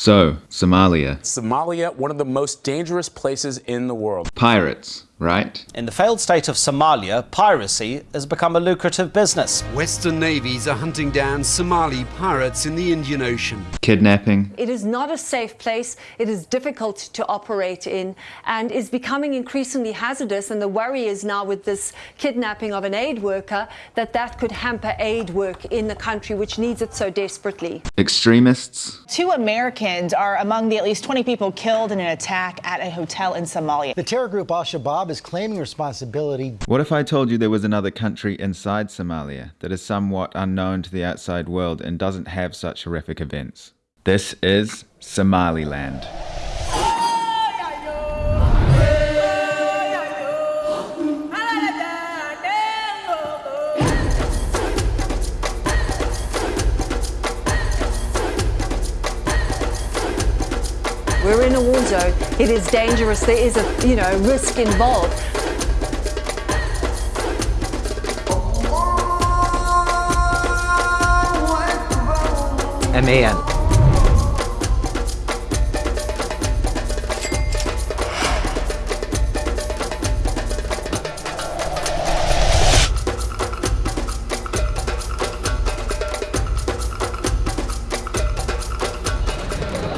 So, Somalia. Somalia, one of the most dangerous places in the world. Pirates, right? In the failed state of Somalia, piracy has become a lucrative business. Western navies are hunting down Somali pirates in the Indian Ocean. Kidnapping. It is not a safe place. It is difficult to operate in and is becoming increasingly hazardous. And the worry is now with this kidnapping of an aid worker that that could hamper aid work in the country, which needs it so desperately. Extremists. Two Americans are among the at least 20 people killed in an attack at a hotel in Somalia. The terror group Al Is claiming responsibility. What if I told you there was another country inside Somalia that is somewhat unknown to the outside world and doesn't have such horrific events? This is Somaliland. We're in a war zone. It is dangerous. There is a, you know, risk involved. MAN.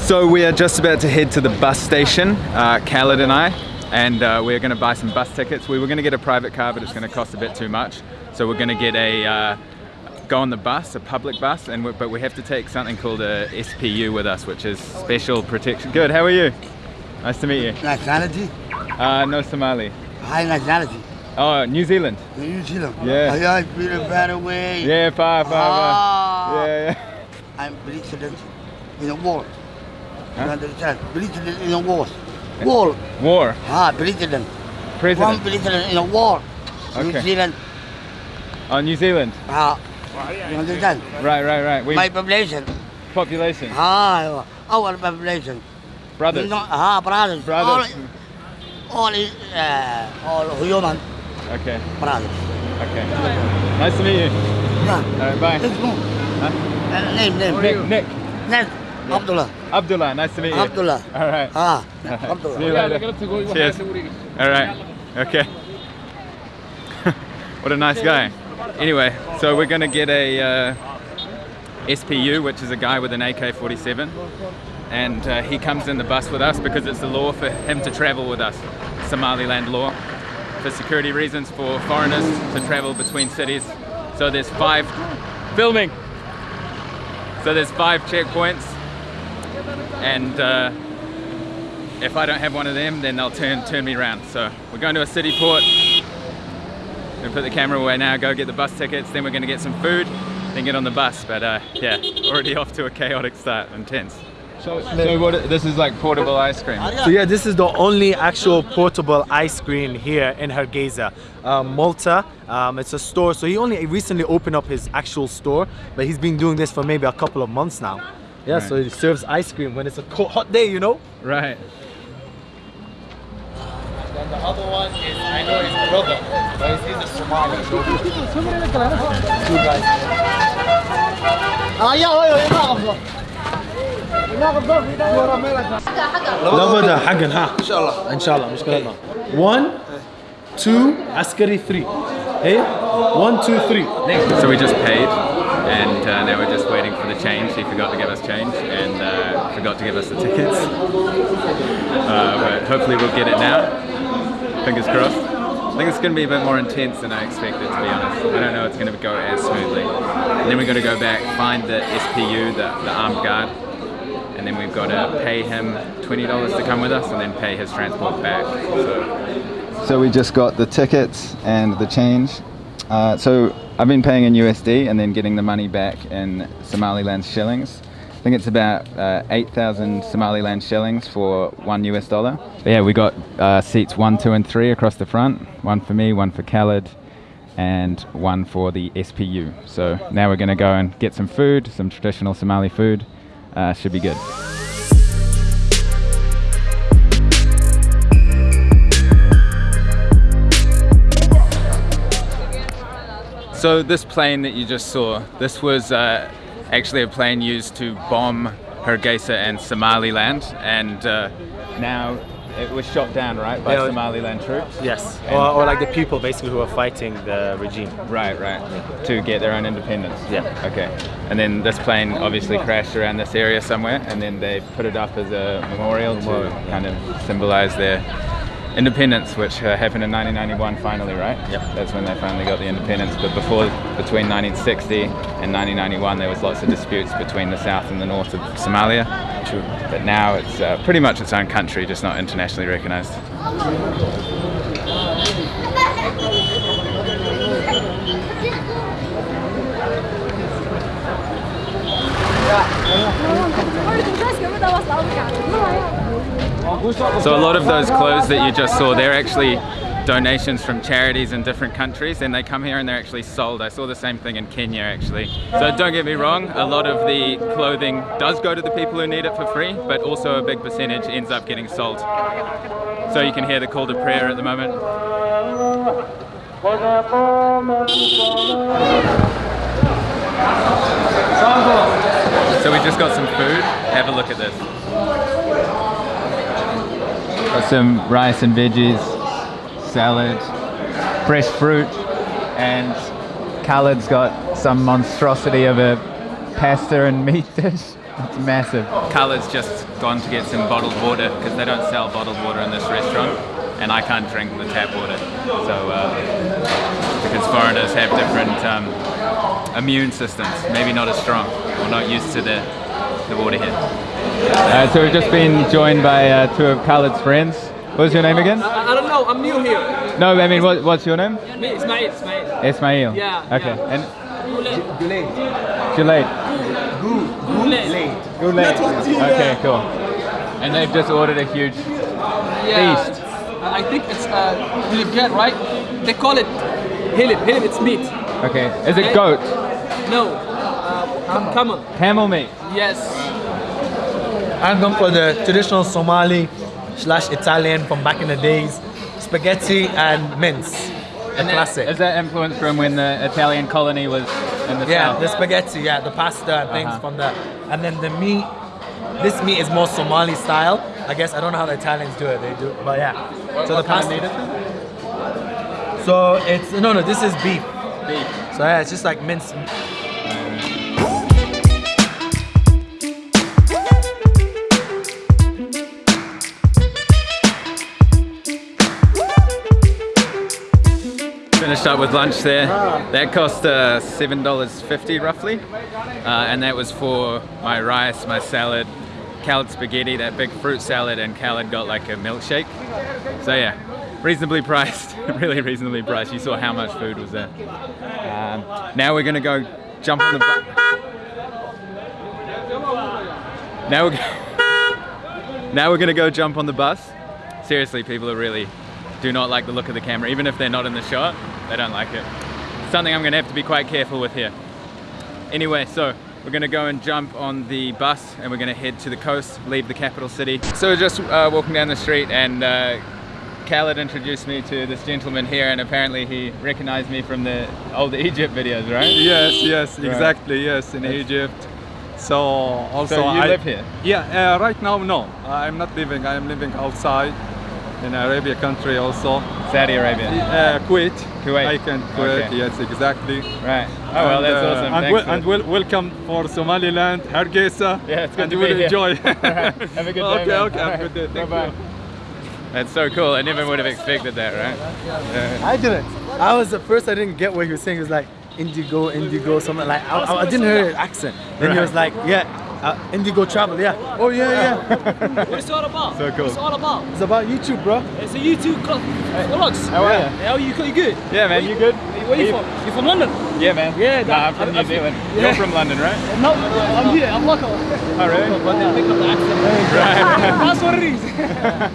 So we are just about to head to the bus station, uh, Khaled and I, and uh, we're going to buy some bus tickets. We were going to get a private car, but it's going to cost a bit too much. So we're going to get a uh, go on the bus, a public bus, and we, but we have to take something called a SPU with us, which is special protection. Good. How are you? Nice to meet you. Nationality? Uh, no Somali. High nationality. Oh, New Zealand. New Zealand. Yeah. Oh, yeah, it's been a better way. Yeah, far, far, Ah. far. Yeah, yeah. I'm president in a war. Huh? You understand? President in a war. War. War. Ah, president. President. One president in a war. New Zealand. Oh, New Zealand. Ah, you understand? Right, right, right. We My population. population. Ah, our population. Brothers. No, ah, brothers. Brothers. All, all, uh, all human Okay. brothers. Okay. Nice to meet you. Yeah. All right, bye. Let's go. Huh? Uh, name, name. Nick. Nick. Name. Abdullah. Abdullah. Nice to meet you. Abdullah. All right. Ah, See you Abdullah. later. Cheers. All right. Okay. what a nice guy. Anyway, so we're gonna get a uh, SPU, which is a guy with an AK-47, and uh, he comes in the bus with us because it's the law for him to travel with us, Somaliland law, for security reasons for foreigners to travel between cities. So there's five filming. So there's five checkpoints, and. Uh, if I don't have one of them, then they'll turn turn me around. So we're going to a city port. We're gonna put the camera away now, go get the bus tickets, then we're gonna get some food, then get on the bus. But uh, yeah, already off to a chaotic start, intense. So, so what, this is like portable ice cream. So yeah, this is the only actual portable ice cream here in Hargeisa, um, Malta. Um, it's a store, so he only recently opened up his actual store, but he's been doing this for maybe a couple of months now. Yeah, so Right. he serves ice cream when it's a cold, hot day, you know. Right. And the other one is I know his brother, but he's in the Somali. Two guys. Ah, لابد حقا ها ان شاء الله ان شاء الله مشكلتنا 1 2 عسكري 3 ايه 1 2 3 So we just paid, and uh, now we're just waiting for the change. He forgot to give us change, and uh, forgot to give us the tickets. Uh, but hopefully we'll get it now. Fingers crossed. I think it's going to be a bit more intense than I expected, to be honest. I don't know it's going to go as smoothly. And then we've got to go back, find the SPU, the, the armed guard, and then we've got to pay him $20 to come with us and then pay his transport back. So, so we just got the tickets and the change. Uh, so I've been paying in USD and then getting the money back in Somaliland shillings. I think it's about uh, 8,000 Somaliland shillings for one US dollar. But yeah, we got uh, seats one, two, and three across the front. One for me, one for Khaled, and one for the SPU. So now we're going to go and get some food, some traditional Somali food. Uh, should be good. So this plane that you just saw, this was uh, actually a plane used to bomb Hargeisa and Somaliland, and uh, now it was shot down, right, by Yeah. Somaliland troops. Yes. Or, or like the people basically who are fighting the regime. Right, right. To get their own independence. Yeah. Okay. And then this plane obviously crashed around this area somewhere, and then they put it up as a memorial, to kind of symbolize their independence, which uh, happened in 1991 finally, right? Yep. That's when they finally got the independence. But before, between 1960 and 1991, there was lots of disputes between the south and the north of Somalia. True. But now it's uh, pretty much its own country, just not internationally recognized. So a lot of those clothes that you just saw, they're actually donations from charities in different countries and they come here and they're actually sold. I saw the same thing in Kenya actually. So don't get me wrong, a lot of the clothing does go to the people who need it for free, but also a big percentage ends up getting sold. So you can hear the call to prayer at the moment. So we just got some food. Have a look at this. Some rice and veggies, salad, fresh fruit, and Khaled's got some monstrosity of a pasta and meat dish. It's massive. Khaled's just gone to get some bottled water because they don't sell bottled water in this restaurant, and I can't drink the tap water. So uh, because foreigners have different um, immune systems, maybe not as strong or not used to the, the water here. Uh, so we've just been joined by uh, two of Khaled's friends. What's your name again? I don't know, I'm new here. No, I mean, what, what's your name? Me, Ismail, Ismail. Ismail. Yeah, Okay. yeah. And Goulet. Junaid. Goulet. Goulet. Okay, cool. And they've just ordered a huge Yeah. feast. I think it's uh, hilibjet, right? They call it hilib. Hilib, it's meat. Okay. Is it goat? No. Uh, camel. Camel meat. Yes. I'm going for the traditional Somali slash Italian from back in the days, spaghetti and mince, that- classic. Is that influenced from when the Italian colony was in the yeah, south? the spaghetti, yeah, the pasta and things Uh-huh. from that. And then the meat, this meat is more Somali style. I guess I don't know how the Italians do it. They do, but yeah. What- so what the pasta. So it's no, no. This is beef. Beef. So yeah, it's just like minced. Finished up with lunch there. That cost uh, $7.50 roughly. Uh, and that was for my rice, my salad, Khaled spaghetti, that big fruit salad, and Khaled got like a milkshake. So yeah, reasonably priced, really reasonably priced. You saw how much food was there. Um, now we're gonna go jump on the bus. Now we're, now we're gonna go jump on the bus. Seriously, people are really do not like the look of the camera. Even if they're not in the shot, they don't like it. Something I'm gonna have to be quite careful with here. Anyway, so we're gonna go and jump on the bus and we're gonna head to the coast, leave the capital city. So we're just uh, walking down the street and uh, Khaled introduced me to this gentleman here and apparently he recognized me from the old Egypt videos, right? Yes, yes, Right. exactly, yes, in Egypt. So also So you I, live here? Yeah, uh, right now no, I'm not living. I'm living outside in Arabia country also. Saudi Arabia. Uh, Kuwait. Kuwait. I can Kuwait. Okay. Yes, exactly. Right. Oh well, that's awesome. And, Thanks wel- and the- wel- welcome for Somaliland, Hargeisa. Yeah, it's good and to you will be here. enjoy. Have a good day. Okay, man. okay, have a good day. Thank Bye-bye. That's so cool. I never would have expected that, right? Yeah. I didn't. I was at first I didn't get what he was saying. He was like indigo, indigo, something like I, I, I didn't hear his accent. Then he was like, yeah, uh, indigo travel, yeah. Oh yeah, yeah. What's it all about? So cool. What's it all about? it's about YouTube, bro. It's a YouTube club. Vlogs. How are yeah. you? How are you? You good? Yeah, man, you good? Where are you from? You're from London? Yeah, man. Yeah, Nah, I'm that- from I- New I- Zealand. yeah. You're from London, right? No, I'm here. I'm local. Oh, really? But they pick up the accent. Right. That's what it is.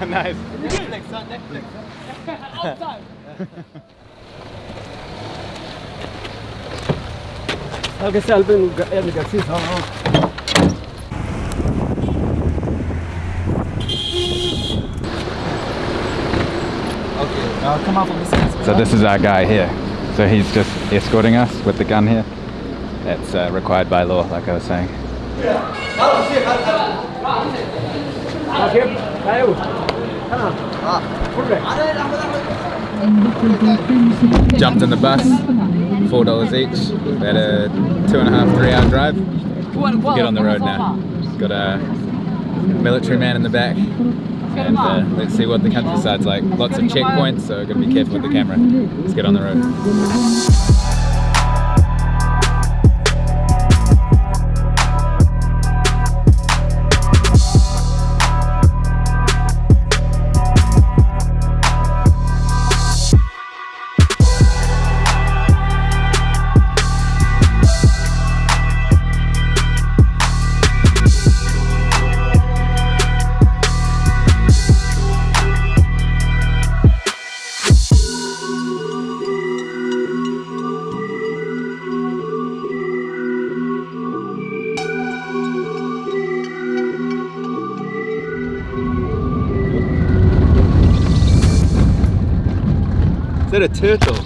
nice. You good? Next time, next, next. All the time. Halka Selbin är Garcia. Okay, uh, come out from this side. So this is our guy here. So he's just escorting us with the gun here. That's uh, required by law, like I was saying. Jumped in the bus, four dollars each. We had a two and a half, three hour drive. Get on the road now. Got a military man in the back. And uh, let's see what the countryside's like. Lots of checkpoints, so gotta be careful with the camera. Let's get on the road. A turtle?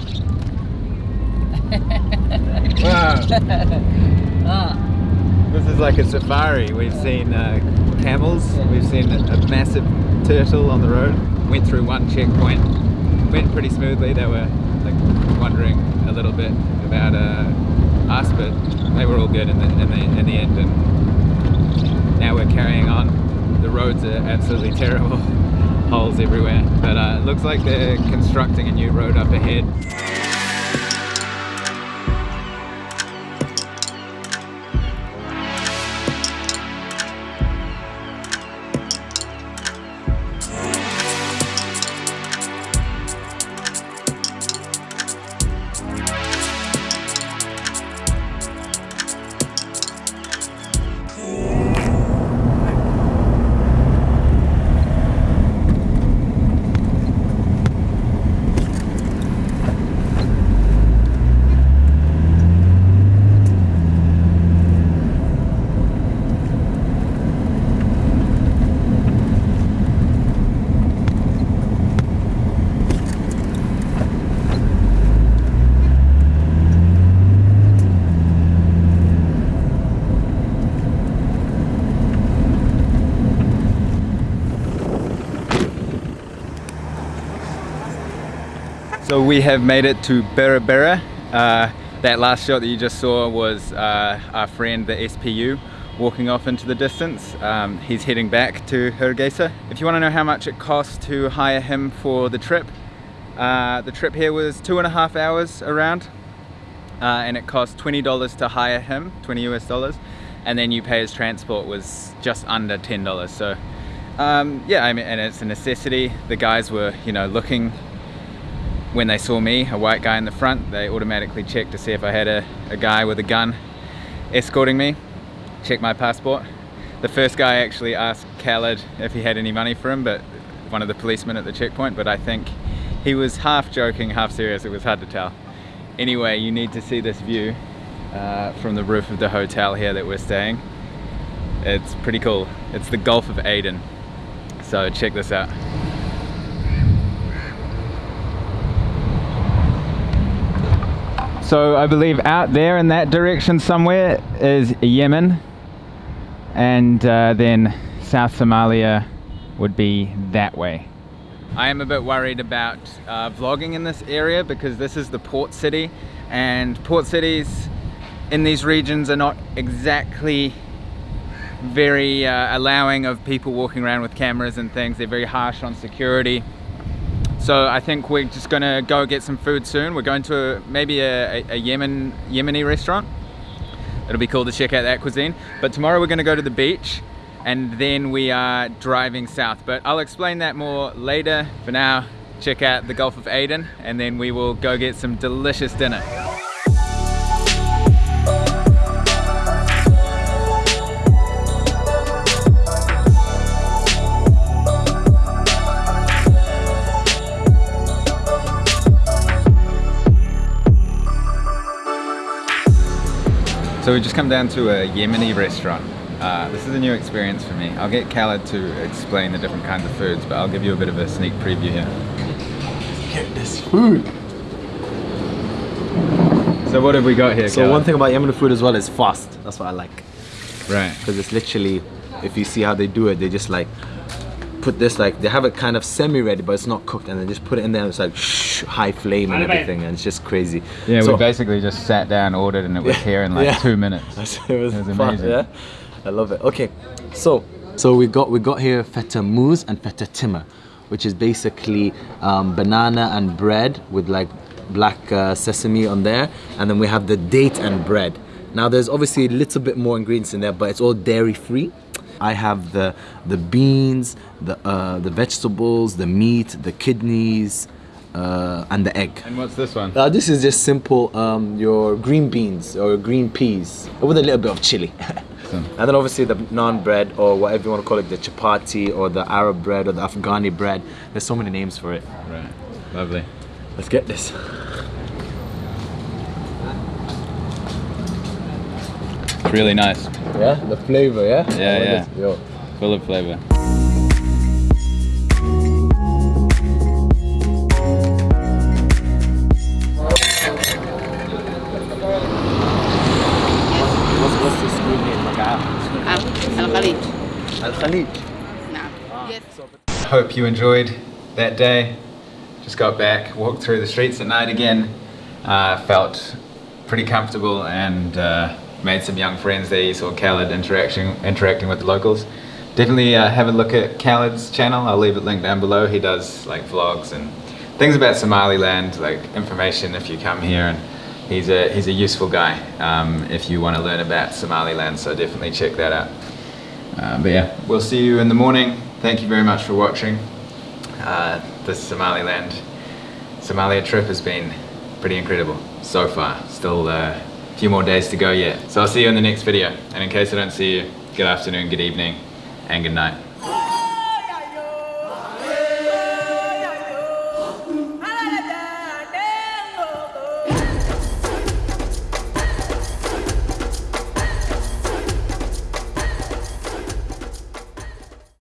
wow. This is like a safari. We've seen uh, camels, we've seen a, a massive turtle on the road. Went through one checkpoint, went pretty smoothly. They were like wondering a little bit about uh, us, but they were all good in the, in the, in the end. And now we're carrying on. The roads are absolutely terrible. Holes everywhere. But uh, it looks like they're constructing a new road up ahead. So we have made it to Berbera. Uh, that last shot that you just saw was uh, our friend, the SPU, walking off into the distance. Um, he's heading back to Hargeisa. If you want to know how much it costs to hire him for the trip, uh, the trip here was two and a half hours around, uh, and it cost $20 to hire him, 20 US dollars, and then you pay his transport was just under $10. So um, yeah, I mean, and it's a necessity. The guys were, you know, looking when they saw me, a white guy in the front, they automatically checked to see if I had a, a guy with a gun escorting me, check my passport. The first guy actually asked Khaled if he had any money for him, but one of the policemen at the checkpoint, but I think he was half joking, half serious, it was hard to tell. Anyway, you need to see this view uh, from the roof of the hotel here that we're staying. It's pretty cool. It's the Gulf of Aden. So check this out. So I believe out there in that direction somewhere is Yemen and uh, then South Somalia would be that way. I am a bit worried about uh, vlogging in this area because this is the port city and port cities in these regions are not exactly very uh, allowing of people walking around with cameras and things. They're very harsh on security. So I think we're just gonna go get some food soon. We're going to maybe a, a, Yemen Yemeni restaurant. It'll be cool to check out that cuisine. But tomorrow we're gonna go to the beach and then we are driving south. But I'll explain that more later. For now, check out the Gulf of Aden and then we will go get some delicious dinner. So we just come down to a Yemeni restaurant. Uh, this is a new experience for me. I'll get Khaled to explain the different kinds of foods, but I'll give you a bit of a sneak preview here. Get this food. So what have we got here, So Khaled? one thing about Yemeni food as well is fast. That's what I like. Right. Because it's literally, if you see how they do it, they just like put this like they have it kind of semi-ready, but it's not cooked, and they just put it in there. and It's like shh, high flame and everything, and it's just crazy. Yeah, So- we basically just sat down, ordered, and it was here in like Yeah. two minutes. it was, It was fun, amazing. yeah, I love it. Okay, so so we got we got here feta mousse and feta timmer, which is basically um, banana and bread with like black uh, sesame on there, and then we have the date and bread. Now there's obviously a little bit more ingredients in there, but it's all dairy free. I have the the beans, the uh, the vegetables, the meat, the kidneys, uh, and the egg. And what's this one? Uh, this is just simple um, your green beans or green peas with a little bit of chili. and then obviously the naan bread or whatever you want to call it, the chapati or the Arab bread or the Afghani bread. There's so many names for it. Right. Lovely. Let's get this. Really nice. Yeah, the flavor, yeah? Yeah, Oh, yeah. Yo. Full of flavor. What's, what's this food name? Al Khalid. Al Khalid. Hope you enjoyed that day. Just got back, walked through the streets at night again. Uh, felt pretty comfortable and uh, made some young friends there. You saw Khaled interaction, interacting with the locals. Definitely uh, have a look at Khaled's channel. I'll leave it linked down below. He does like vlogs and things about Somaliland, like information if you come here. And he's a he's a useful guy um, if you want to learn about Somaliland. So definitely check that out. Uh, but yeah, we'll see you in the morning. Thank you very much for watching. Uh, this Somaliland Somalia trip has been pretty incredible so far. Still uh, few more days to go yet. So I'll see you in the next video. And in case I don't see you, good afternoon, good evening, and good night.